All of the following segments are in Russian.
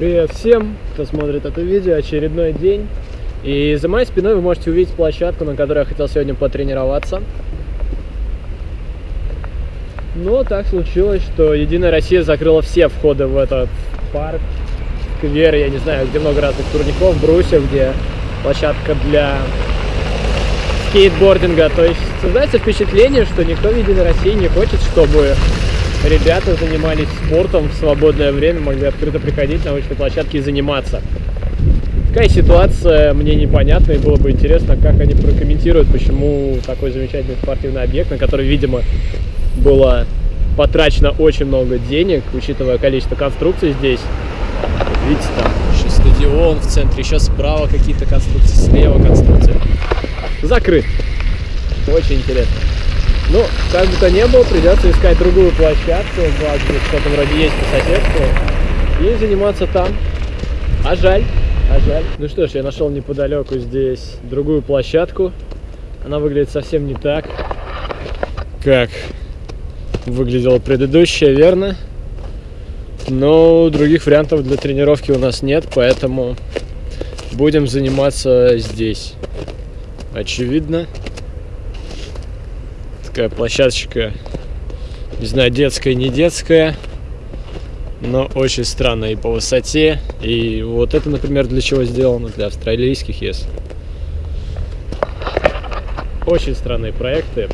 Привет всем, кто смотрит это видео, очередной день. И за моей спиной вы можете увидеть площадку, на которой я хотел сегодня потренироваться. Но так случилось, что Единая Россия закрыла все входы в этот парк, сквер, я не знаю, где много разных турников, брусьев, где площадка для скейтбординга. То есть создается впечатление, что никто в Единой России не хочет, чтобы ребята занимались спортом в свободное время, могли открыто приходить на научные площадки и заниматься. Такая ситуация мне непонятна, и было бы интересно, как они прокомментируют, почему такой замечательный спортивный объект, на который, видимо, было потрачено очень много денег, учитывая количество конструкций здесь. Видите, там стадион в центре, еще справа какие-то конструкции, слева конструкции. Закрыт. Очень интересно. Ну, как бы то ни было, придется искать другую площадку, что-то вроде есть по соседству, и заниматься там. А жаль, а жаль. Ну что ж, я нашел неподалеку здесь другую площадку. Она выглядит совсем не так, как выглядела предыдущая, верно? Но других вариантов для тренировки у нас нет, поэтому будем заниматься здесь. Очевидно такая площадочка, не знаю, детская, не детская, но очень странная и по высоте. И вот это, например, для чего сделано? Для австралийских ЕС. Очень странные проекты.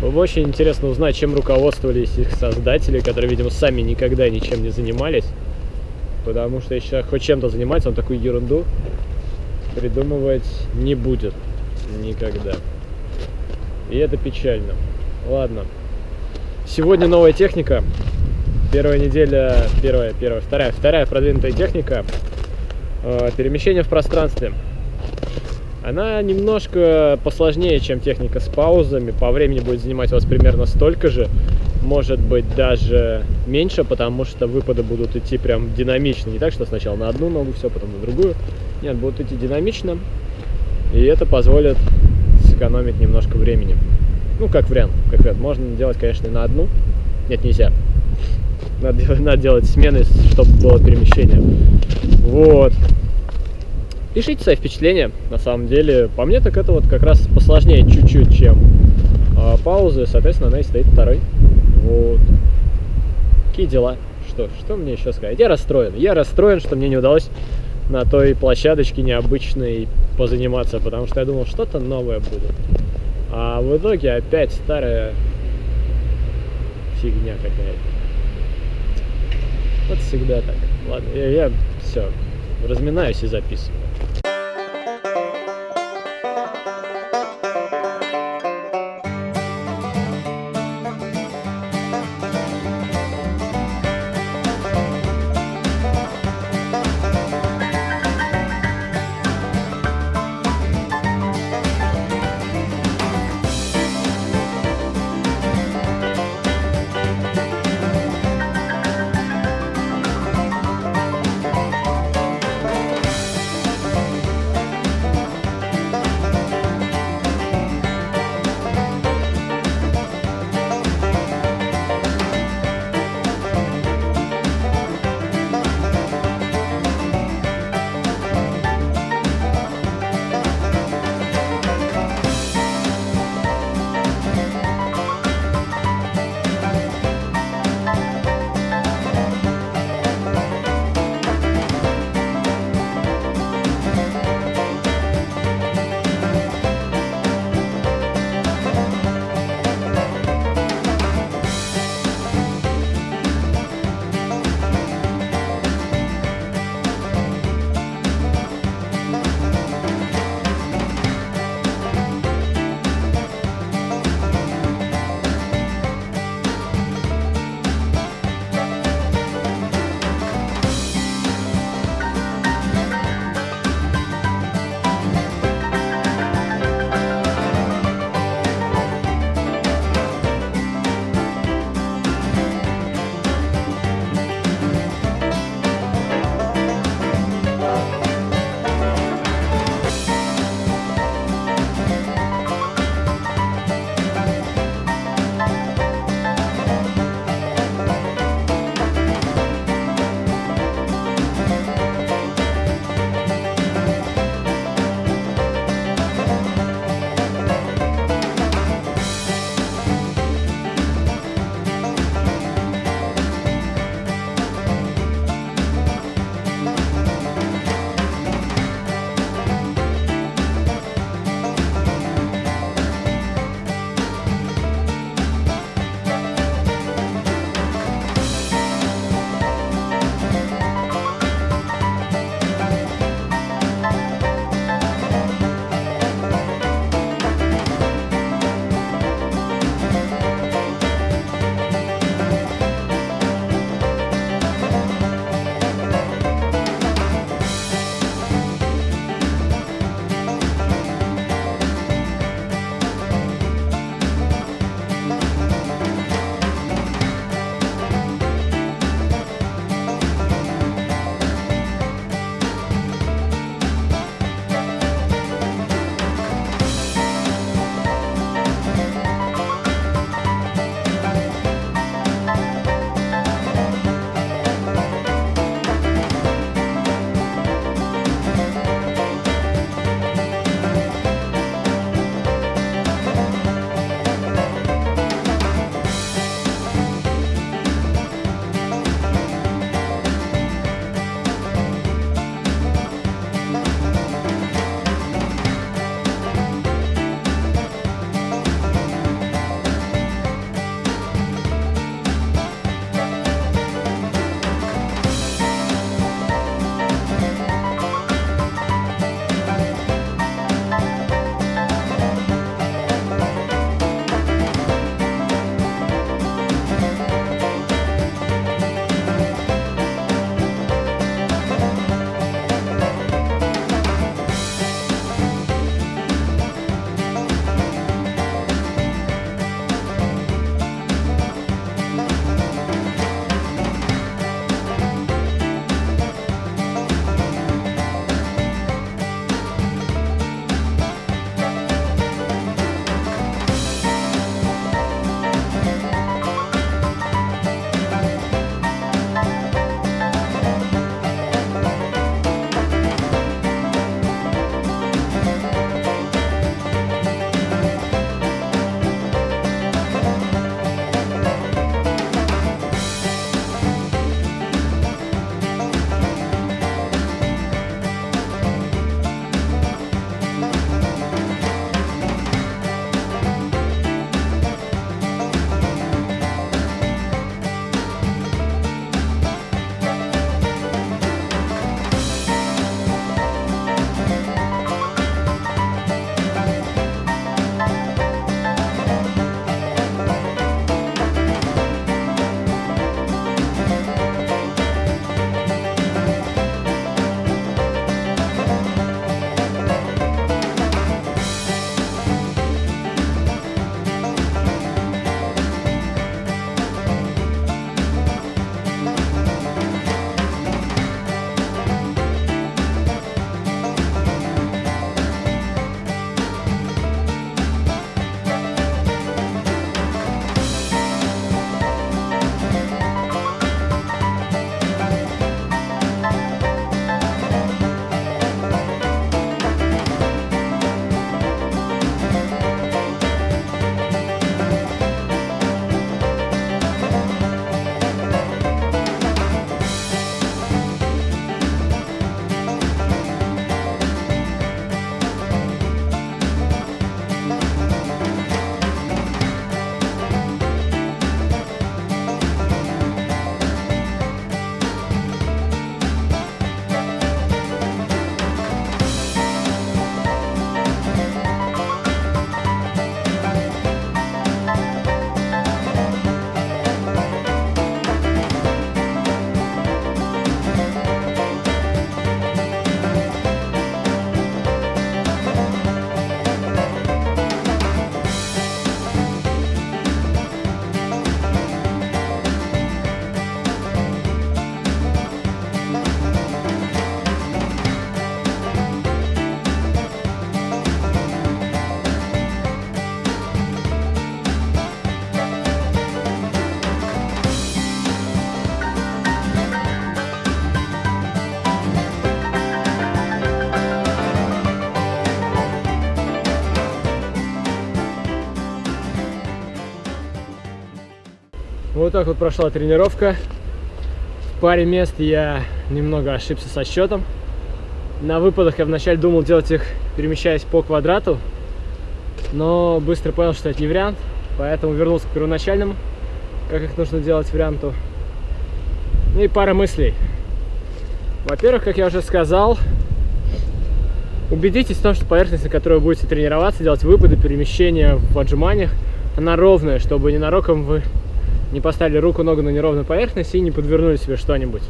Было бы очень интересно узнать, чем руководствовались их создатели, которые, видимо, сами никогда ничем не занимались. Потому что если хоть чем-то занимается, он такую ерунду придумывать не будет никогда. И это печально. Ладно. Сегодня новая техника. Первая неделя, первая, первая, вторая, вторая продвинутая техника. Э, перемещение в пространстве. Она немножко посложнее, чем техника с паузами. По времени будет занимать вас примерно столько же. Может быть, даже меньше, потому что выпады будут идти прям динамично. Не так, что сначала на одну ногу все, потом на другую. Нет, будут идти динамично. И это позволит сэкономить немножко времени. Ну, как вариант, как вариант. Можно делать, конечно, на одну. Нет, нельзя. Надо, надо делать смены, чтобы было перемещение. Вот. Пишите свои впечатления, на самом деле. По мне, так это вот как раз посложнее чуть-чуть, чем э, паузы. Соответственно, она и стоит второй. Вот. Какие дела? Что, что мне еще сказать? Я расстроен. Я расстроен, что мне не удалось на той площадочке необычной позаниматься, потому что я думал, что-то новое будет. А в итоге опять старая фигня какая-то. Вот всегда так. Ладно, я, я все, разминаюсь и записываю. Вот так вот прошла тренировка. В паре мест я немного ошибся со счетом. На выпадах я вначале думал делать их, перемещаясь по квадрату, но быстро понял, что это не вариант, поэтому вернулся к первоначальному, как их нужно делать варианту. Ну и пара мыслей. Во-первых, как я уже сказал, убедитесь в том, что поверхность, на которой вы будете тренироваться, делать выпады, перемещения в отжиманиях, она ровная, чтобы ненароком вы не поставили руку, ногу на неровную поверхность и не подвернули себе что-нибудь.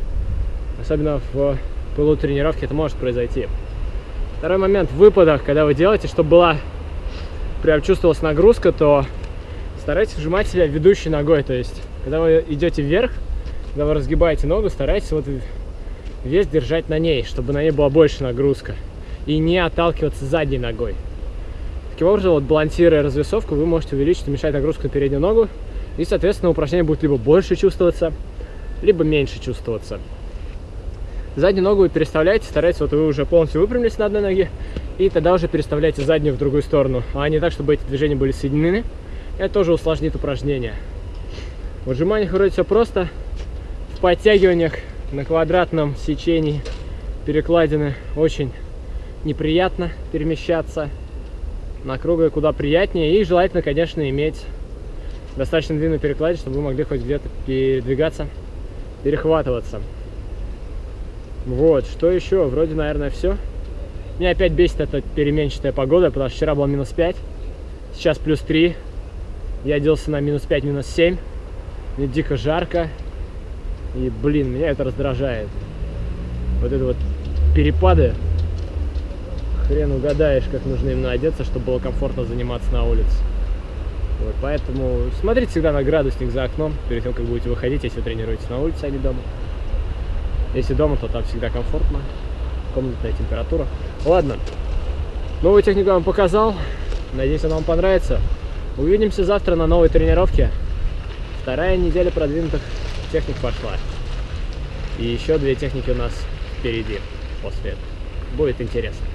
Особенно в пылу тренировки это может произойти. Второй момент в выпадах, когда вы делаете, чтобы была прям чувствовалась нагрузка, то старайтесь вжимать себя ведущей ногой. То есть, когда вы идете вверх, когда вы разгибаете ногу, старайтесь вот вес держать на ней, чтобы на ней была больше нагрузка. И не отталкиваться задней ногой. Таким образом, вот балансируя развесовку, вы можете увеличить, уменьшать нагрузку на переднюю ногу. И, соответственно, упражнение будет либо больше чувствоваться, либо меньше чувствоваться. Заднюю ногу вы переставляете, старайтесь, вот вы уже полностью выпрямились на одной ноге, и тогда уже переставляйте заднюю в другую сторону, а не так, чтобы эти движения были соединены. Это тоже усложнит упражнение. В отжиманиях вроде все просто. В подтягиваниях на квадратном сечении перекладины очень неприятно перемещаться. На круглой куда приятнее. И желательно, конечно, иметь достаточно длинную перекладину, чтобы вы могли хоть где-то передвигаться, перехватываться. Вот, что еще? Вроде, наверное, все. Меня опять бесит эта переменчатая погода, потому что вчера было минус 5, сейчас плюс 3. Я оделся на минус 5, минус 7. Мне дико жарко. И, блин, меня это раздражает. Вот это вот перепады. Хрен угадаешь, как нужно именно одеться, чтобы было комфортно заниматься на улице. Вот, поэтому смотрите всегда на градусник за окном, перед тем, как будете выходить, если тренируетесь на улице, а не дома. Если дома, то там всегда комфортно, комнатная температура. Ладно, новую технику я вам показал. Надеюсь, она вам понравится. Увидимся завтра на новой тренировке. Вторая неделя продвинутых техник пошла. И еще две техники у нас впереди после этого. Будет интересно.